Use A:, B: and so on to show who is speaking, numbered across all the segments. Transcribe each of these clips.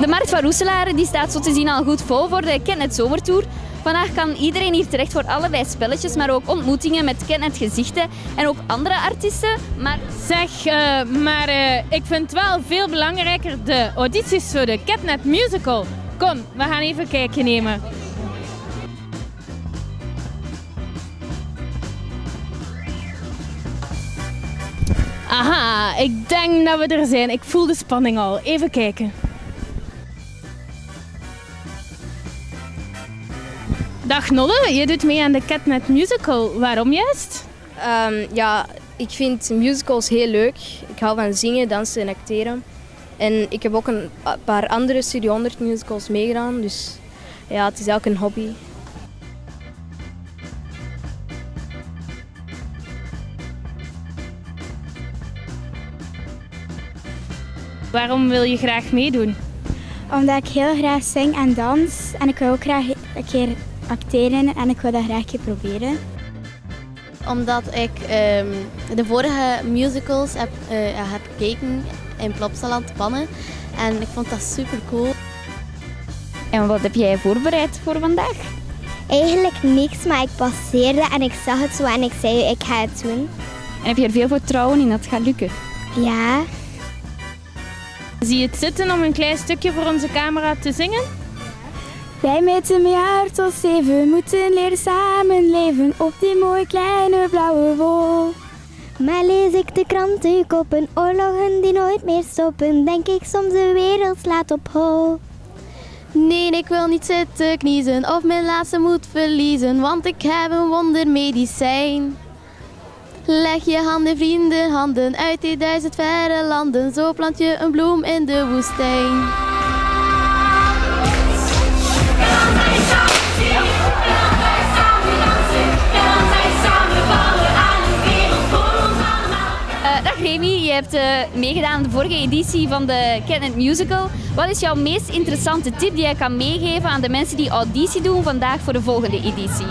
A: De Markt van Roeselaar die staat zo te zien al goed vol voor de Kentnet Zomertour. Vandaag kan iedereen hier terecht voor allerlei spelletjes, maar ook ontmoetingen met Kentnet gezichten en ook andere artiesten. Maar
B: Zeg, eh, maar eh, ik vind wel veel belangrijker de audities voor de Catnet Musical. Kom, we gaan even een kijkje nemen. Aha, ik denk dat we er zijn. Ik voel de spanning al. Even kijken. Dag Nolle, je doet mee aan de Catnet Musical. Waarom juist?
C: Ehm, ja, ik vind musicals heel leuk. Ik hou van zingen, dansen en acteren. En ik heb ook een paar andere Studio 100 musicals meegedaan. Dus ja, het is ook een hobby.
B: Waarom wil je graag meedoen?
D: Omdat ik heel graag zing en dans. En ik wil ook graag een keer acteren en ik wil dat graag een keer proberen.
E: Omdat ik ehm, de vorige musicals heb, eh, heb gekeken in Plopsaland Pannen. En ik vond dat super cool.
A: en wat heb jij voorbereid voor vandaag?
F: Eigenlijk niks, maar ik passeerde en ik zag het zo en ik zei ik ga het doen.
A: En heb je er veel vertrouwen in dat het gaat lukken?
F: Ja,
B: Zie je het zitten om een klein stukje voor onze camera te zingen?
D: Wij met een jaar tot zeven moeten leren samenleven op die mooie kleine blauwe wol.
F: maar lees ik de krantenkoppen, oorlogen die nooit meer stoppen, denk ik soms de wereld slaat op hol.
E: Nee, ik wil niet zitten kniezen of mijn laatste moed verliezen, want ik heb een wondermedicijn. Leg je handen, vrienden, handen uit die duizend verre landen, zo plant je een bloem in de woestijn.
A: Je hebt eh, meegedaan aan de vorige editie van de Kentnet Musical. Wat is jouw meest interessante tip die jij kan meegeven aan de mensen die auditie doen vandaag voor de volgende editie?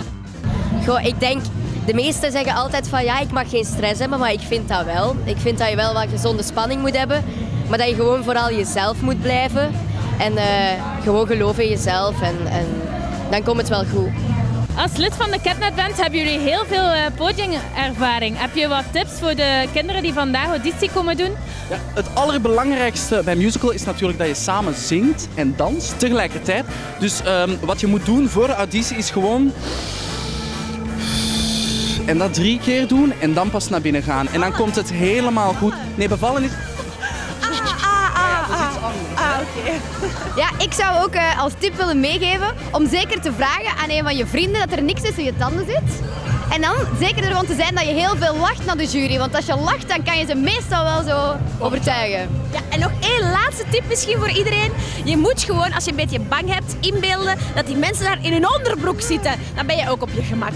G: Goh, ik denk, de meesten zeggen altijd van ja, ik mag geen stress hebben, maar ik vind dat wel. Ik vind dat je wel wat gezonde spanning moet hebben, maar dat je gewoon vooral jezelf moet blijven. En eh, gewoon geloven in jezelf en, en dan komt het wel goed.
B: Als lid van de Catnet Band hebben jullie heel veel eh, podiumervaring. Heb je wat tips voor de kinderen die vandaag auditie komen doen?
H: Ja, het allerbelangrijkste bij musical is natuurlijk dat je samen zingt en danst tegelijkertijd. Dus ehm, wat je moet doen voor de auditie is gewoon... En dat drie keer doen en dan pas naar binnen gaan. En dan komt het helemaal goed. Nee, bevallen is...
C: Ja, ik zou ook eh, als tip willen meegeven om zeker te vragen aan een van je vrienden dat er niks tussen je tanden zit. En dan zeker ervan te zijn dat je heel veel lacht naar de jury. Want als je lacht, dan kan je ze meestal wel zo overtuigen.
I: Ja, en nog één laatste tip misschien voor iedereen. Je moet gewoon, als je een beetje bang hebt, inbeelden dat die mensen daar in hun onderbroek zitten. Dan ben je ook op je gemak.